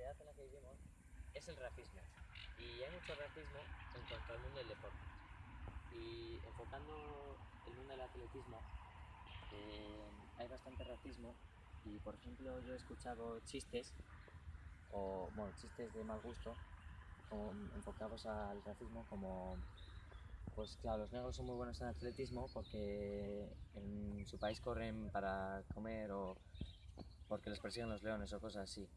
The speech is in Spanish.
sociedad en la que vivimos es el racismo. Y hay mucho racismo en cuanto al mundo del deporte. Y enfocando el mundo del atletismo, eh, hay bastante racismo y por ejemplo yo he escuchado chistes, o bueno, chistes de mal gusto, enfocados al racismo como pues claro, los negros son muy buenos en atletismo porque en su país corren para comer o porque les persiguen los leones o cosas así.